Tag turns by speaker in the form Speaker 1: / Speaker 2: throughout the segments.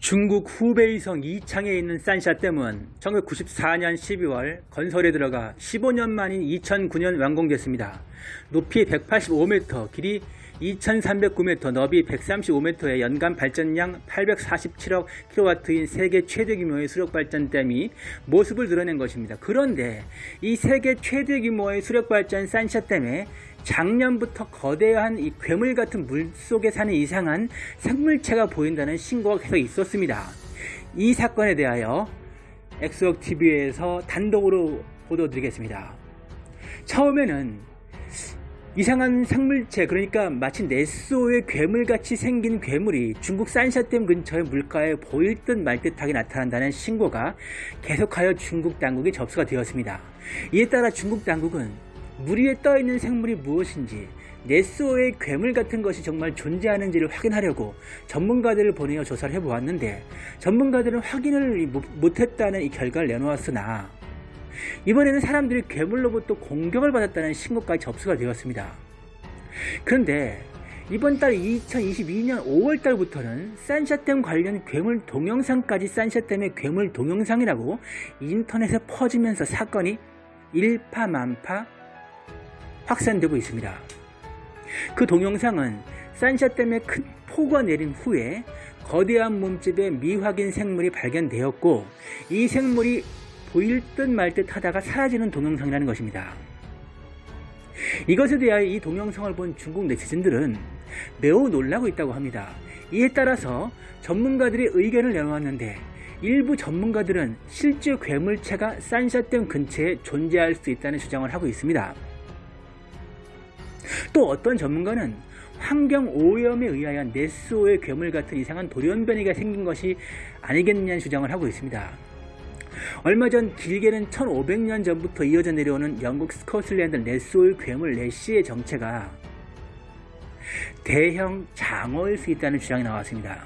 Speaker 1: 중국 후베이성 이창에 있는 산샤댐은 1994년 12월 건설에 들어가 15년 만인 2009년 완공됐습니다. 높이 185m, 길이 2309m, 너비 135m의 연간 발전량 847억 kW인 세계 최대 규모의 수력발전댐이 모습을 드러낸 것입니다. 그런데 이 세계 최대 규모의 수력발전 산샤댐에 작년부터 거대한 이 괴물 같은 물 속에 사는 이상한 생물체가 보인다는 신고가 계속 있었습니다. 이 사건에 대하여 엑소TV에서 단독으로 보도드리겠습니다. 처음에는 이상한 생물체 그러니까 마치 네스호의 괴물같이 생긴 괴물이 중국 산샤댐 근처의 물가에 보일 듯 말 듯하게 나타난다는 신고가 계속하여 중국 당국에 접수가 되었습니다. 이에 따라 중국 당국은 물 위에 떠있는 생물이 무엇인지 네스오의 괴물 같은 것이 정말 존재하는지를 확인하려고 전문가들을 보내어 조사를 해보았는데 전문가들은 확인을 못했다는 이 결과를 내놓았으나 이번에는 사람들이 괴물로부터 공격을 받았다는 신고까지 접수가 되었습니다. 그런데 이번 달 2022년 5월달부터는 산샤댐 관련 괴물 동영상까지 산샤댐의 괴물 동영상이라고 인터넷에 퍼지면서 사건이 일파만파 확산되고 있습니다. 그 동영상은 산샤댐에 큰 폭우가 내린 후에 거대한 몸집의 미확인 생물이 발견되었고 이 생물이 보일 듯 말 듯 하다가 사라지는 동영상이라는 것입니다. 이것에 대하여 이 동영상을 본 중국 네티즌들은 매우 놀라고 있다고 합니다. 이에 따라서 전문가들이 의견을 내놓았는데 일부 전문가들은 실제 괴물체가 산샤댐 근처에 존재할 수 있다는 주장을 하고 있습니다. 또 어떤 전문가는 환경 오염에 의하여 네스오의 괴물 같은 이상한 돌연변이가 생긴 것이 아니겠느냐는 주장을 하고 있습니다. 얼마 전 길게는 1500년 전부터 이어져 내려오는 영국 스코틀랜드 네스오의 괴물 레시의 정체가 대형 장어일 수 있다는 주장이 나왔습니다.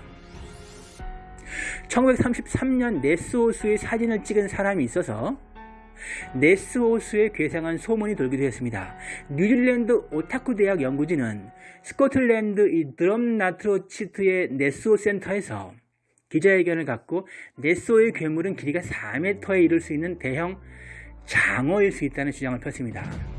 Speaker 1: 1933년 네스호수의 사진을 찍은 사람이 있어서 네스호수에 괴상한 소문이 돌기도 했습니다. 뉴질랜드 오타쿠 대학 연구진은 스코틀랜드 이 드럼나트로치트의 네스호 센터에서 기자회견을 갖고 네스호의 괴물은 길이가 4m에 이를 수 있는 대형 장어일 수 있다는 주장을 폈습니다.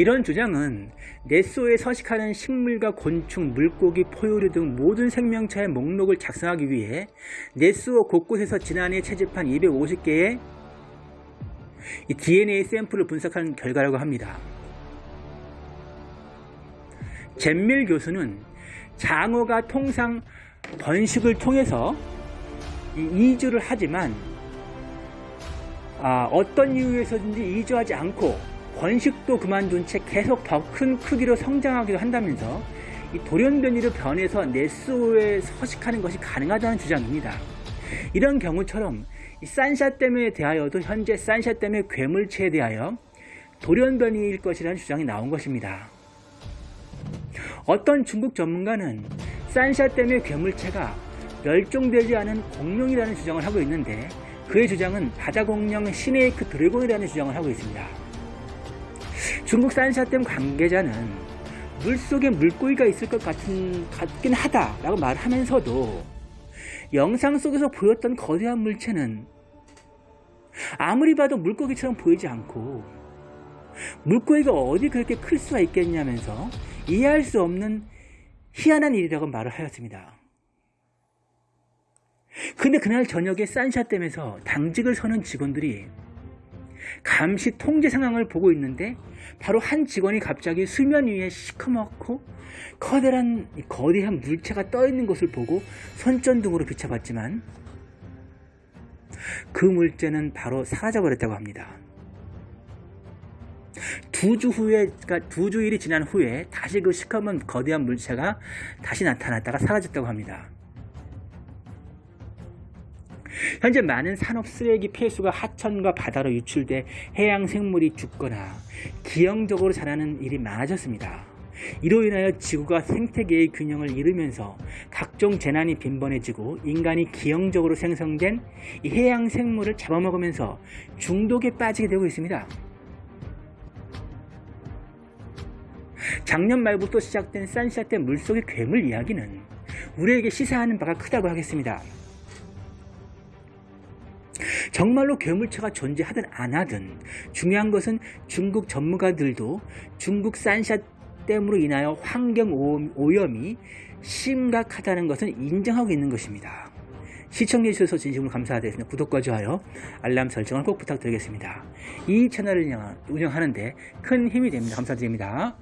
Speaker 1: 이런 주장은 네스오에 서식하는 식물과 곤충, 물고기, 포유류 등 모든 생명체의 목록을 작성하기 위해 네스오 곳곳에서 지난해 채집한 250개의 DNA 샘플을 분석한 결과라고 합니다. 젠밀 교수는 장어가 통상 번식을 통해서 이주를 하지만 아, 어떤 이유에서든지 이주하지 않고 번식도 그만둔 채 계속 더 큰 크기로 성장하기도 한다면서 이 돌연변이로 변해서 네스오에 서식하는 것이 가능하다는 주장입니다. 이런 경우처럼 산샤댐에 대하여도 현재 산샤댐의 괴물체에 대하여 돌연변이일 것이라는 주장이 나온 것입니다. 어떤 중국 전문가는 산샤댐의 괴물체가 멸종되지 않은 공룡이라는 주장을 하고 있는데 그의 주장은 바다공룡 시네이크 드래곤이라는 주장을 하고 있습니다. 중국 산샤댐 관계자는 물속에 물고기가 있을 것 같은, 같긴 하다라고 말하면서도 영상 속에서 보였던 거대한 물체는 아무리 봐도 물고기처럼 보이지 않고 물고기가 어디 그렇게 클 수가 있겠냐면서 이해할 수 없는 희한한 일이라고 말을 하였습니다. 근데 그날 저녁에 산샤댐에서 당직을 서는 직원들이 감시 통제 상황을 보고 있는데 바로 한 직원이 갑자기 수면 위에 시커멓고 커다란 거대한 물체가 떠 있는 것을 보고 손전등으로 비춰봤지만 그 물체는 바로 사라져 버렸다고 합니다. 두 주 후에, 그러니까 두 주일이 지난 후에 다시 그 시커먼 거대한 물체가 다시 나타났다가 사라졌다고 합니다. 현재 많은 산업 쓰레기 폐수가 하천과 바다로 유출돼 해양 생물이 죽거나 기형적으로 자라는 일이 많아졌습니다. 이로 인하여 지구가 생태계의 균형을 잃으면서 각종 재난이 빈번해지고 인간이 기형적으로 생성된 해양 생물을 잡아먹으면서 중독에 빠지게 되고 있습니다. 작년 말부터 시작된 산샤댐 물속의 괴물 이야기는 우리에게 시사하는 바가 크다고 하겠습니다. 정말로 괴물차가 존재하든 안 하든 중요한 것은 중국 전문가들도 중국 산샤 댐으로 인하여 환경 오염- 오염이 심각하다는 것은 인정하고 있는 것입니다. 시청해 주셔서 진심으로 감사드리겠습니다. 구독과 좋아요, 알람 설정을 꼭 부탁드리겠습니다. 이 채널을 운영- 운영하는데 큰 힘이 됩니다. 감사드립니다.